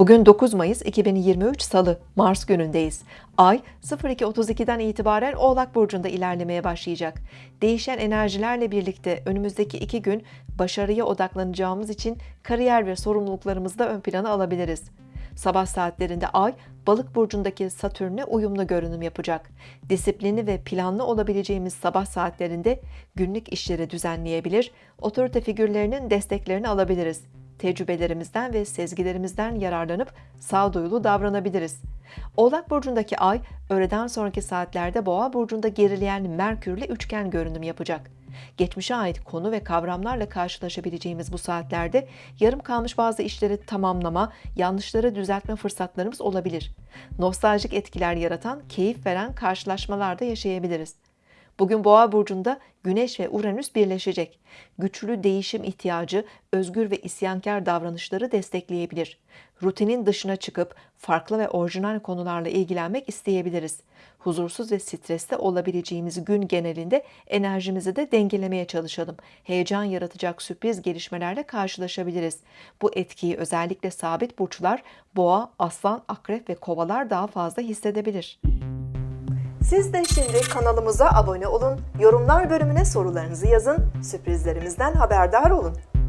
Bugün 9 Mayıs 2023 Salı, Mars günündeyiz. Ay 02.32'den itibaren Oğlak Burcu'nda ilerlemeye başlayacak. Değişen enerjilerle birlikte önümüzdeki iki gün başarıya odaklanacağımız için kariyer ve sorumluluklarımızı da ön plana alabiliriz. Sabah saatlerinde Ay, Balık burcundaki Satürn'e uyumlu görünüm yapacak. Disiplini ve planlı olabileceğimiz sabah saatlerinde günlük işleri düzenleyebilir, otorite figürlerinin desteklerini alabiliriz. Tecrübelerimizden ve sezgilerimizden yararlanıp sağduyulu davranabiliriz. Oğlak burcundaki Ay, öğleden sonraki saatlerde Boğa burcunda gerileyen Merkürle üçgen görünüm yapacak. Geçmişe ait konu ve kavramlarla karşılaşabileceğimiz bu saatlerde yarım kalmış bazı işleri tamamlama, yanlışları düzeltme fırsatlarımız olabilir. Nostaljik etkiler yaratan, keyif veren karşılaşmalar da yaşayabiliriz. Bugün Boğa burcunda Güneş ve Uranüs birleşecek. Güçlü değişim ihtiyacı, özgür ve isyankar davranışları destekleyebilir. Rutinin dışına çıkıp farklı ve orijinal konularla ilgilenmek isteyebiliriz. Huzursuz ve stresli olabileceğimiz gün genelinde enerjimizi de dengelemeye çalışalım. Heyecan yaratacak sürpriz gelişmelerle karşılaşabiliriz. Bu etkiyi özellikle sabit burçlar, boğa, aslan, akrep ve kovalar daha fazla hissedebilir. Siz de şimdi kanalımıza abone olun, yorumlar bölümüne sorularınızı yazın, sürprizlerimizden haberdar olun.